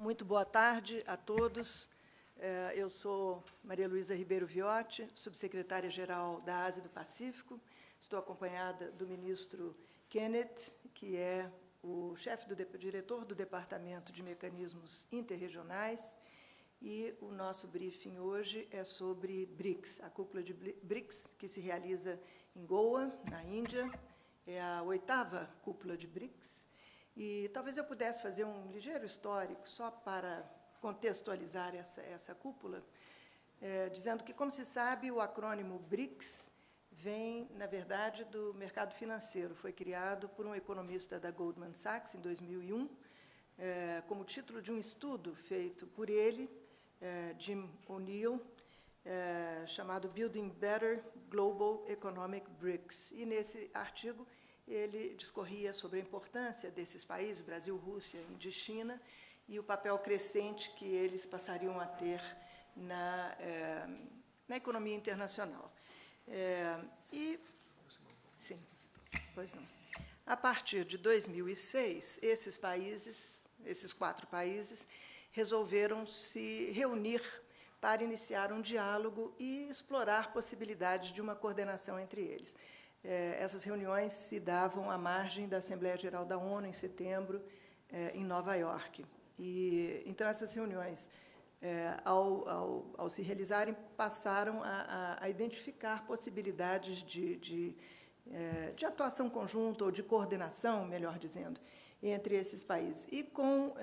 Muito boa tarde a todos. É, eu sou Maria Luísa Ribeiro Viotti, subsecretária-geral da Ásia e do Pacífico. Estou acompanhada do ministro Kenneth, que é o chefe do diretor do Departamento de Mecanismos Interregionais, e o nosso briefing hoje é sobre BRICS, a cúpula de BRICS, que se realiza em Goa, na Índia, é a oitava cúpula de BRICS, e talvez eu pudesse fazer um ligeiro histórico, só para contextualizar essa, essa cúpula, é, dizendo que, como se sabe, o acrônimo BRICS vem, na verdade, do mercado financeiro. Foi criado por um economista da Goldman Sachs, em 2001, é, como título de um estudo feito por ele, é, Jim O'Neill, é, chamado Building Better Global Economic BRICS. E, nesse artigo, ele discorria sobre a importância desses países, Brasil, Rússia, Índia e China, e o papel crescente que eles passariam a ter na, é, na economia internacional. É, e, sim, pois não. A partir de 2006, esses países, esses quatro países, resolveram se reunir para iniciar um diálogo e explorar possibilidades de uma coordenação entre eles. É, essas reuniões se davam à margem da Assembleia Geral da ONU, em setembro, é, em Nova York. E, então, essas reuniões, é, ao, ao, ao, se realizarem, passaram a, a, a identificar possibilidades de, de, de, atuação conjunta, ou de coordenação, melhor dizendo, entre esses países. E com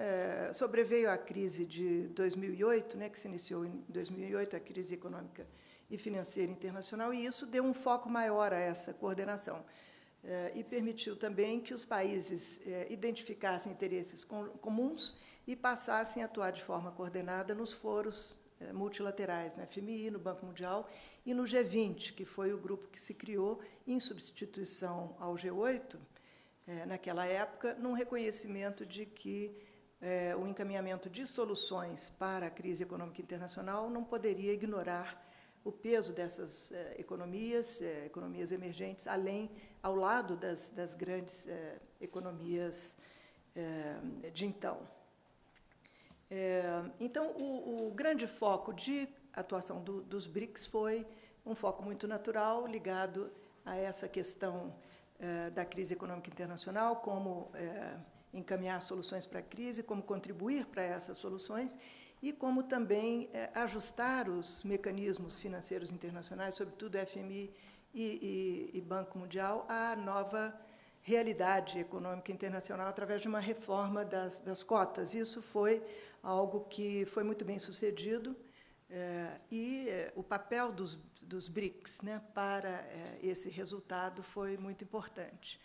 sobreveio a crise de 2008, né, que se iniciou em 2008, a crise econômica e financeira internacional, e isso deu um foco maior a essa coordenação. Eh, e permitiu também que os países eh, identificassem interesses comuns e passassem a atuar de forma coordenada nos foros eh, multilaterais, no FMI, no Banco Mundial e no G20, que foi o grupo que se criou em substituição ao G8, naquela época, num reconhecimento de que o encaminhamento de soluções para a crise econômica internacional não poderia ignorar o peso dessas eh, economias, eh, economias emergentes, além, ao lado das, das grandes eh, economias de então. então, o, o, grande foco de atuação do, dos BRICS foi um foco muito natural, ligado a essa questão da crise econômica internacional, como encaminhar soluções para a crise, como contribuir para essas soluções, e como também é, ajustar os mecanismos financeiros internacionais, sobretudo FMI e, e, e, Banco Mundial, à nova realidade econômica internacional através de uma reforma das, das cotas. Isso foi algo que foi muito bem sucedido é, e é, o papel dos, dos BRICS né, para esse resultado foi muito importante.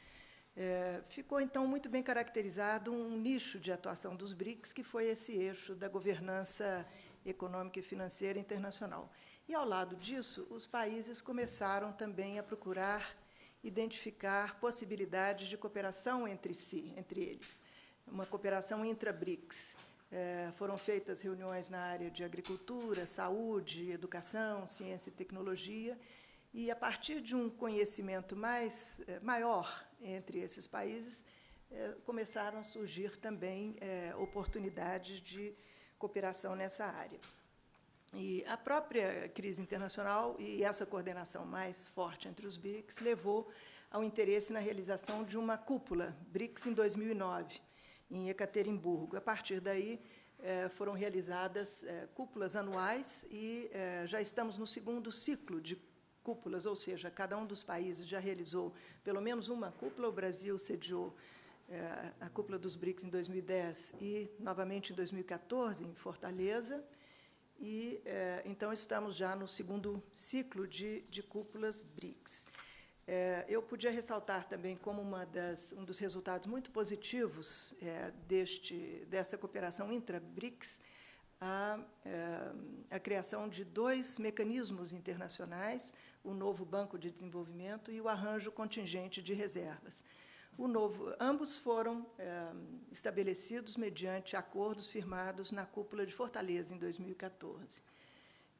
É, ficou, então, muito bem caracterizado um nicho de atuação dos BRICS, que foi esse eixo da governança econômica e financeira internacional. E, ao lado disso, os países começaram também a procurar identificar possibilidades de cooperação entre si, entre eles, uma cooperação intra-BRICS. É, foram feitas reuniões na área de agricultura, saúde, educação, ciência e tecnologia, e, a partir de um conhecimento mais, é, maior entre esses países, é, começaram a surgir também é, oportunidades de cooperação nessa área. E a própria crise internacional e essa coordenação mais forte entre os BRICS levou ao interesse na realização de uma cúpula BRICS em 2009, em Ekaterimburgo. A partir daí, é, foram realizadas cúpulas anuais e já estamos no segundo ciclo de cúpulas, ou seja, cada um dos países já realizou pelo menos uma cúpula. O Brasil sediou é, a cúpula dos BRICS em 2010 e, novamente, em 2014, em Fortaleza. E, é, então, estamos já no segundo ciclo de, de cúpulas BRICS. É, eu podia ressaltar também como das, um dos resultados muito positivos deste, dessa cooperação intra-BRICS a, é, a criação de dois mecanismos internacionais, o novo Banco de Desenvolvimento e o arranjo contingente de reservas. Novo, ambos foram é, estabelecidos mediante acordos firmados na cúpula de Fortaleza, em 2014.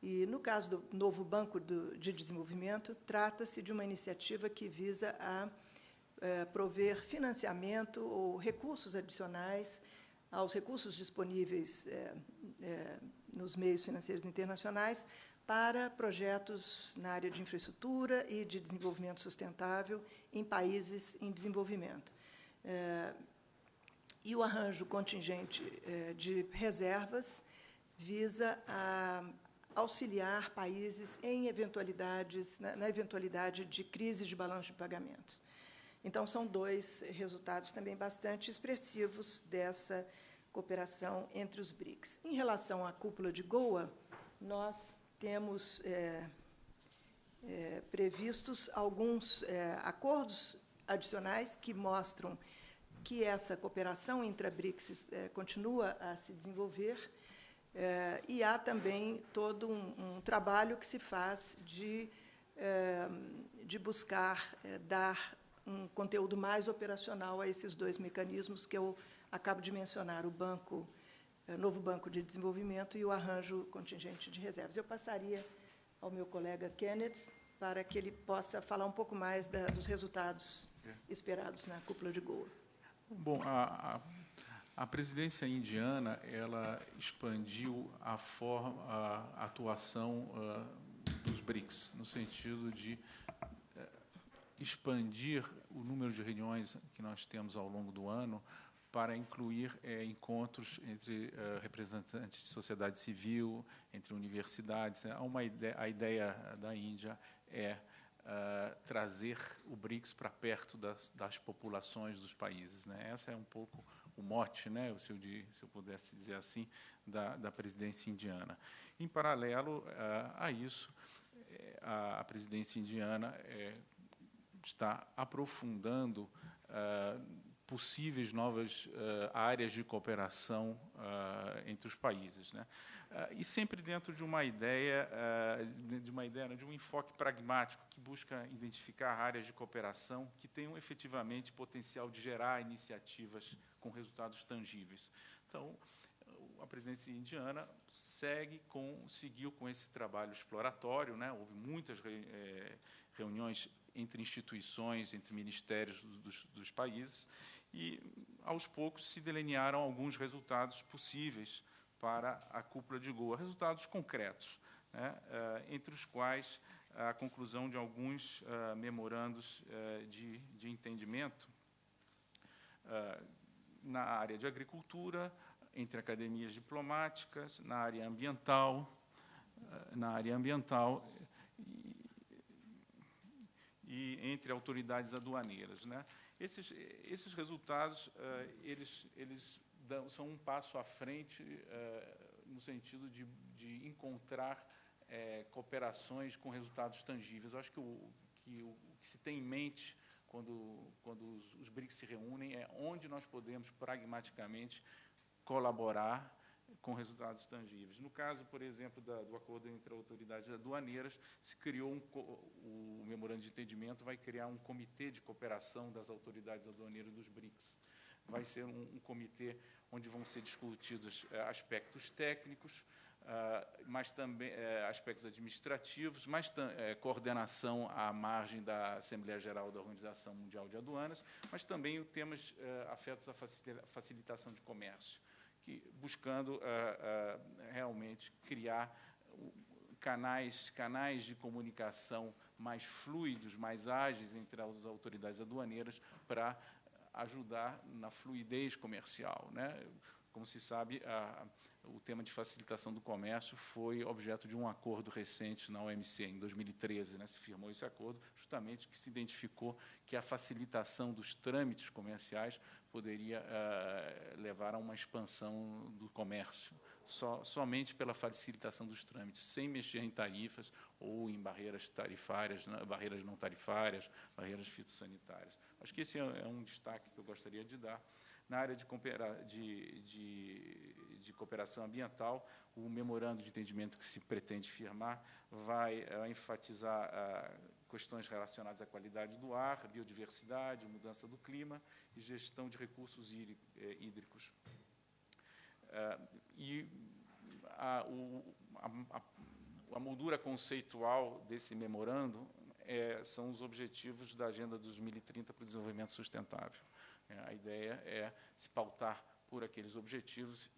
E, no caso do novo Banco do, de Desenvolvimento, trata-se de uma iniciativa que visa a é, prover financiamento ou recursos adicionais aos recursos disponíveis é, é, nos meios financeiros internacionais para projetos na área de infraestrutura e de desenvolvimento sustentável em países em desenvolvimento. É, e o arranjo contingente é, de reservas visa a auxiliar países em eventualidades, na, na eventualidade de crises de balanço de pagamentos. Então, são dois resultados também bastante expressivos dessa cooperação entre os BRICS. Em relação à cúpula de Goa, nós temos é, é, previstos alguns é, acordos adicionais que mostram que essa cooperação entre a BRICS é, continua a se desenvolver é, e há também todo um, um, trabalho que se faz de, é, de buscar dar um conteúdo mais operacional a esses dois mecanismos que eu acabo de mencionar, o banco, o novo Banco de Desenvolvimento e o arranjo contingente de reservas. Eu passaria ao meu colega Kenneth para que ele possa falar um pouco mais da, dos resultados esperados na cúpula de Goa. Bom, a, a, a presidência indiana ela expandiu a, forma, a atuação uh, dos BRICS, no sentido de expandir o número de reuniões que nós temos ao longo do ano para incluir é, encontros entre uh, representantes de sociedade civil, entre universidades. Né? Uma ideia, a ideia da Índia é uh, trazer o BRICS para perto das, das, populações dos países. Né? Essa é um pouco o mote, né, se, eu, se eu pudesse dizer assim, da, da presidência indiana. Em paralelo a isso, eh, a, a presidência indiana é, está aprofundando possíveis novas uh, áreas de cooperação uh, entre os países, né? Uh, e sempre dentro de uma ideia, de uma ideia, de um enfoque pragmático que busca identificar áreas de cooperação que tenham efetivamente potencial de gerar iniciativas com resultados tangíveis. Então, a presidência indiana segue com, seguiu com esse trabalho exploratório, né? Houve muitas re, é, reuniões entre instituições, entre ministérios dos, dos países, e, aos poucos, se delinearam alguns resultados possíveis para a cúpula de Goa, resultados concretos, né, eh, entre os quais a conclusão de alguns uh, memorandos uh, de, de, entendimento uh, na área de agricultura, entre academias diplomáticas, na área ambiental, na área ambiental e entre autoridades aduaneiras. Né? Esses, esses resultados, uh, eles, eles dão, são um passo à frente uh, no sentido de, de encontrar uh, cooperações com resultados tangíveis. Eu acho que o que, o que se tem em mente quando, quando os, os BRICS se reúnem é onde nós podemos pragmaticamente colaborar com resultados tangíveis. No caso, por exemplo, da, do acordo entre autoridades aduaneiras, se criou um, o memorando de entendimento vai criar um comitê de cooperação das autoridades aduaneiras dos BRICS. Vai ser um, um comitê onde vão ser discutidos é, aspectos técnicos, Uh, mas também uh, aspectos administrativos, mas uh, coordenação à margem da Assembleia Geral da Organização Mundial de Aduanas, mas também temas afetos à facilitação de comércio que, buscando uh, uh, realmente criar canais, canais de comunicação mais fluidos, mais ágeis entre as autoridades aduaneiras para ajudar na fluidez comercial. Né? Como se sabe, a, o tema de facilitação do comércio foi objeto de um acordo recente na OMC, em 2013, né, se firmou esse acordo, justamente que se identificou que a facilitação dos trâmites comerciais poderia uh, levar a uma expansão do comércio, só, somente pela facilitação dos trâmites, sem mexer em tarifas ou em barreiras tarifárias, barreiras não tarifárias, barreiras fitossanitárias. Acho que esse é, é um destaque que eu gostaria de dar. Na área de, de, de, de, cooperação ambiental, o memorando de entendimento que se pretende firmar vai uh, enfatizar uh, questões relacionadas à qualidade do ar, biodiversidade, mudança do clima e gestão de recursos eh, hídricos. Uh, e a, o, a, a, moldura conceitual desse memorando é, são os objetivos da Agenda 2030 para o Desenvolvimento Sustentável. É, a ideia é se pautar por aqueles objetivos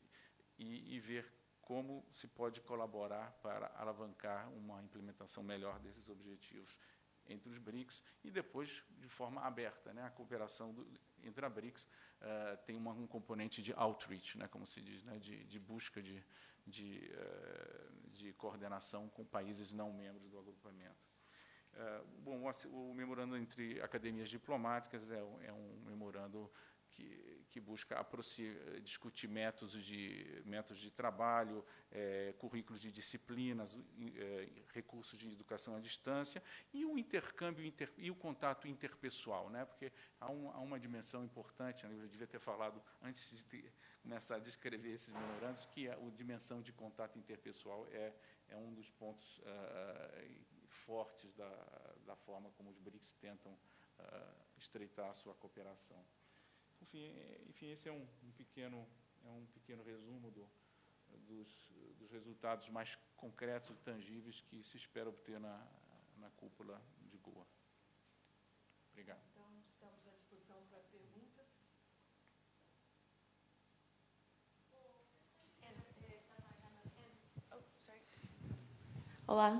e, e ver como se pode colaborar para alavancar uma implementação melhor desses objetivos entre os BRICS e depois de forma aberta. Né? A cooperação do, entre a BRICS uh, tem uma, um componente de outreach, né? como se diz, né? de, de busca de, de, uh, de, coordenação com países não membros do agrupamento. Uh, bom, o, memorando entre academias diplomáticas é, é um memorando que, que busca discutir métodos de, métodos de trabalho, é, currículos de disciplinas, é, recursos de educação à distância e o intercâmbio inter, e o contato interpessoal, né? porque há, um, há uma dimensão importante, né? eu devia ter falado antes de ter, começar a descrever esses memorandos, que a, a dimensão de contato interpessoal é, é um dos pontos uh, fortes da, da forma como os BRICS tentam uh, estreitar a sua cooperação. Enfim, enfim esse é um, um pequeno, é um pequeno resumo do, dos, dos, resultados mais concretos e tangíveis que se espera obter na, na cúpula de Goa. Obrigado. Então, estamos à disposição para perguntas. Olá,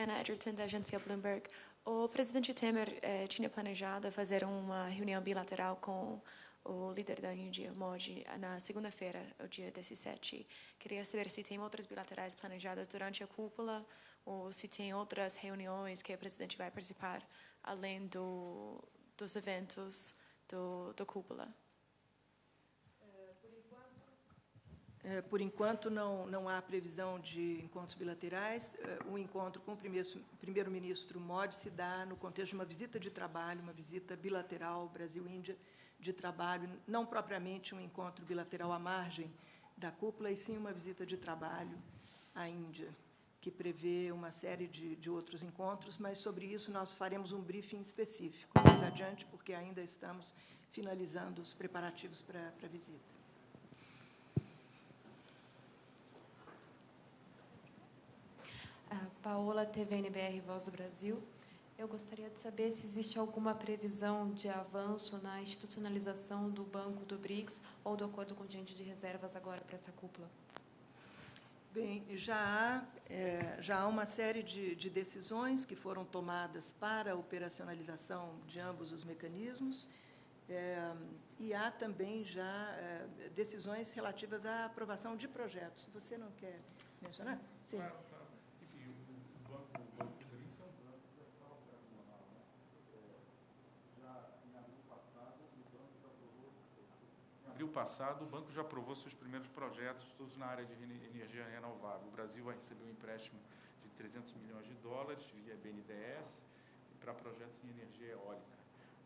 Ana Edgerton, da agência Bloomberg. O presidente Temer eh, tinha planejado fazer uma reunião bilateral com o líder da Índia, Modi, na segunda-feira, o dia 17. Queria saber se tem outras bilaterais planejadas durante a cúpula ou se tem outras reuniões que o presidente vai participar, além do, dos eventos do, do cúpula. É, por enquanto, não, não há previsão de encontros bilaterais. É, o encontro com o primeiro-ministro Modi se dá no contexto de uma visita de trabalho, uma visita bilateral Brasil-Índia de trabalho, não propriamente um encontro bilateral à margem da cúpula, e sim uma visita de trabalho à Índia, que prevê uma série de, de outros encontros, mas sobre isso nós faremos um briefing específico mais adiante, porque ainda estamos finalizando os preparativos para, para a visita. Paola, TVNBR Voz do Brasil. Eu gostaria de saber se existe alguma previsão de avanço na institucionalização do Banco do BRICS ou do acordo contingente de reservas agora para essa cúpula. Bem, já há, é, já há uma série de, de, decisões que foram tomadas para a operacionalização de ambos os mecanismos, é, e há também já é, decisões relativas à aprovação de projetos. Você não quer mencionar? Sim. Claro. Abril passado, o banco já aprovou seus primeiros projetos, todos na área de energia renovável. O Brasil vai receber um empréstimo de 300 milhões de dólares via BNDES para projetos em energia eólica.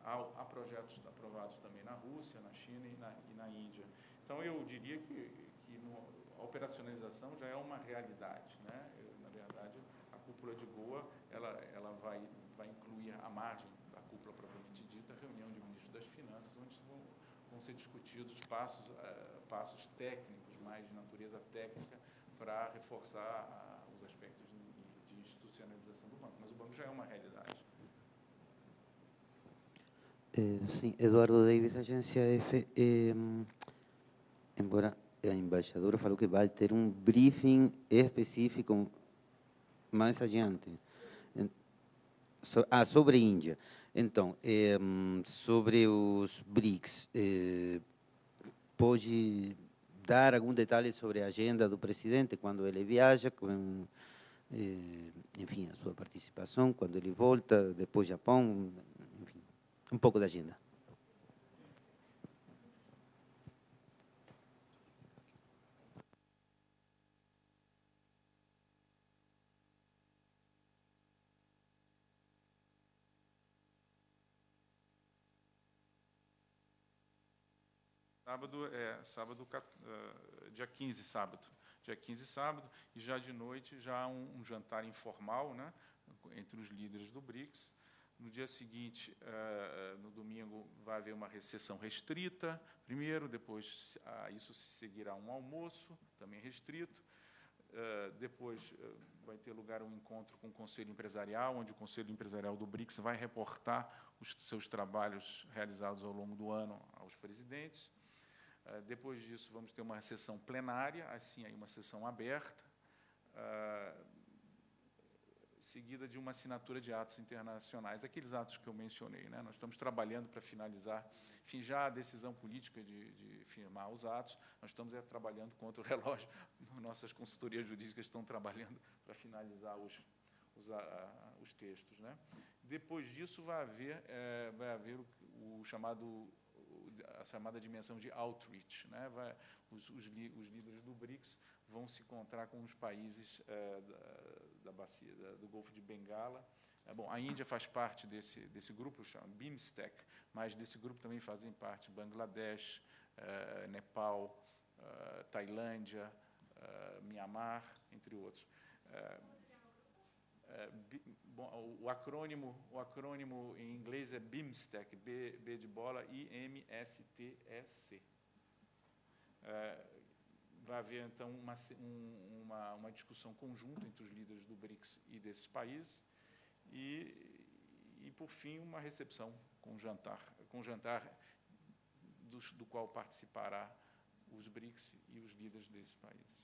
Há, há, projetos aprovados também na Rússia, na China e na, e na Índia. Então, eu diria que, que no, a operacionalização já é uma realidade. Né? Eu, na verdade, a cúpula de Goa ela, ela vai, vai incluir a margem da cúpula propriamente dita, reunião de ministros das Finanças, onde vão vão ser discutidos passos, uh, passos técnicos, mais de natureza técnica, para reforçar uh, os aspectos de, de, institucionalização do banco. Mas o banco já é uma realidade. Eh, sim, Eduardo Davis, agência F. Eh, embora a embaixadora falou que vai ter um briefing específico mais adiante. Ah, sobre a Índia. Então, é, sobre os BRICS, é, pode dar algum detalhe sobre a agenda do presidente quando ele viaja, com, é, enfim, a sua participação, quando ele volta, depois Japão, enfim, um pouco da agenda. Sábado é sábado, uh, dia 15, sábado. Dia 15, sábado, e já de noite já um, um jantar informal né, entre os líderes do BRICS. No dia seguinte, uh, no domingo, vai haver uma recessão restrita, primeiro, depois a isso se seguirá um almoço, também restrito. Depois vai ter lugar um encontro com o Conselho Empresarial, onde o Conselho Empresarial do BRICS vai reportar os seus trabalhos realizados ao longo do ano aos presidentes. Uh, depois disso, vamos ter uma sessão plenária, assim, aí uma sessão aberta, uh, seguida de uma assinatura de atos internacionais, aqueles atos que eu mencionei. Né? Nós estamos trabalhando para finalizar, enfim, já a decisão política de, de firmar os atos, nós estamos é, trabalhando contra o relógio, nossas consultorias jurídicas estão trabalhando para finalizar os, os, a, os textos. Né? Depois disso, vai haver, é, vai haver o, o chamado a chamada dimensão de outreach. Né? Vai, os, os, os, líderes do BRICS vão se encontrar com os países é, da, da, bacia da, do Golfo de Bengala. É, bom, a Índia faz parte desse, desse grupo, chama BIMSTEC, mas desse grupo também fazem parte Bangladesh, é, Nepal, é, Tailândia, Mianmar, entre outros. É, bom, o acrônimo, o acrônimo em inglês é BIMSTEC, B, B de bola, I-M-S-T-E-C. É, vai haver, então, uma, um, uma, uma, discussão conjunta entre os líderes do BRICS e desses países, e, e por fim, uma recepção com jantar, com jantar do, do qual participará os BRICS e os líderes desses países.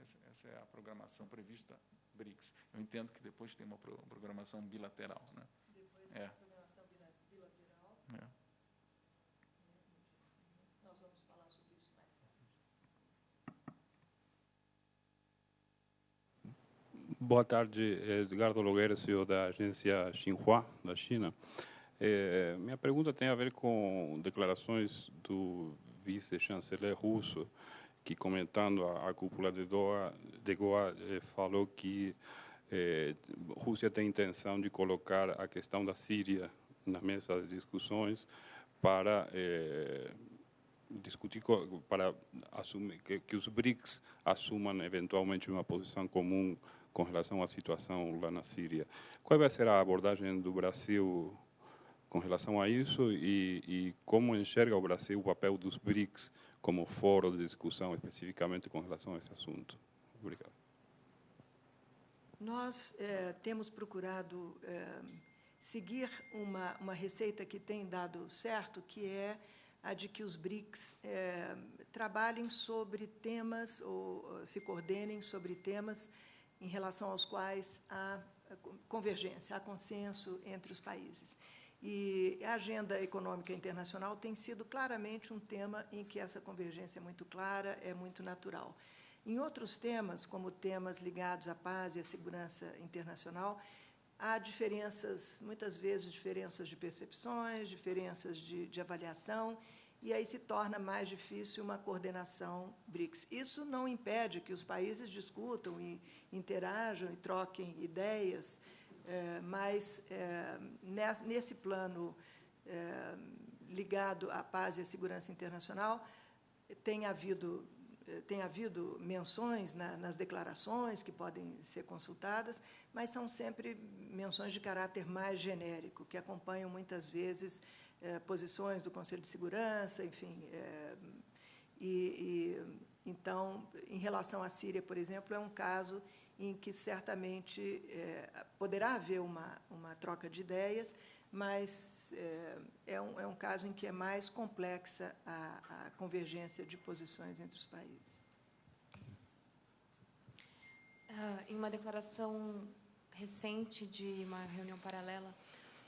Essa, essa é a programação prevista BRICS. Eu entendo que depois tem uma programação bilateral. Né? Depois é. programação bilateral. É. Nós vamos falar sobre isso mais tarde. Boa tarde, Edgardo Logueira, CEO da agência Xinhua, da China. É, minha pergunta tem a ver com declarações do vice-chanceler russo, que comentando a, a cúpula de Doha, de Goa, eh, falou que eh, Rússia tem intenção de colocar a questão da Síria na mesa de discussões para eh, discutir para assumir que, que, os BRICS assumam eventualmente uma posição comum com relação à situação lá na Síria. Qual vai ser a abordagem do Brasil com relação a isso e, e como enxerga o Brasil o papel dos BRICS como foro de discussão especificamente com relação a esse assunto. Obrigado. Nós é, temos procurado é, seguir uma, uma receita que tem dado certo, que é a de que os BRICS é, trabalhem sobre temas ou se coordenem sobre temas em relação aos quais há convergência, há consenso entre os países. E a agenda econômica internacional tem sido claramente um tema em que essa convergência é muito clara, é muito natural. Em outros temas, como temas ligados à paz e à segurança internacional, há diferenças, muitas vezes diferenças de percepções, diferenças de, de avaliação, e aí se torna mais difícil uma coordenação BRICS. Isso não impede que os países discutam e interajam e troquem ideias, é, mas é, nesse plano é, ligado à paz e à segurança internacional, tem havido, tem havido menções na, nas declarações que podem ser consultadas, mas são sempre menções de caráter mais genérico, que acompanham muitas vezes posições do Conselho de Segurança, enfim. e, e então, em relação à Síria, por exemplo, é um caso em que certamente é, poderá haver uma, uma troca de ideias, mas é, é, um, é um caso em que é mais complexa a, a convergência de posições entre os países. Uh, em uma declaração recente de uma reunião paralela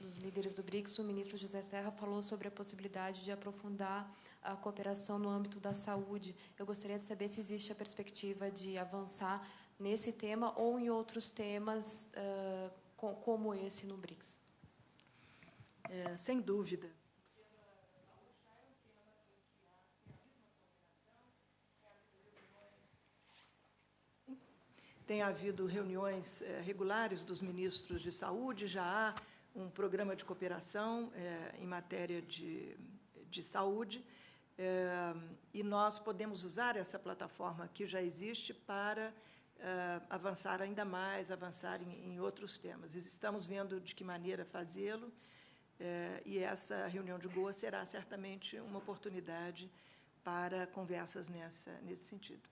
dos líderes do BRICS, o ministro José Serra falou sobre a possibilidade de aprofundar a cooperação no âmbito da saúde. Eu gostaria de saber se existe a perspectiva de avançar nesse tema ou em outros temas uh, como esse no BRICS? É, sem dúvida. Tem havido reuniões é, regulares dos ministros de saúde, já há um programa de cooperação é, em matéria de, de saúde, é, e nós podemos usar essa plataforma que já existe para uh, avançar ainda mais, avançar em, em, outros temas. Estamos vendo de que maneira fazê-lo, uh, e essa reunião de Goa será certamente uma oportunidade para conversas nessa, nesse sentido.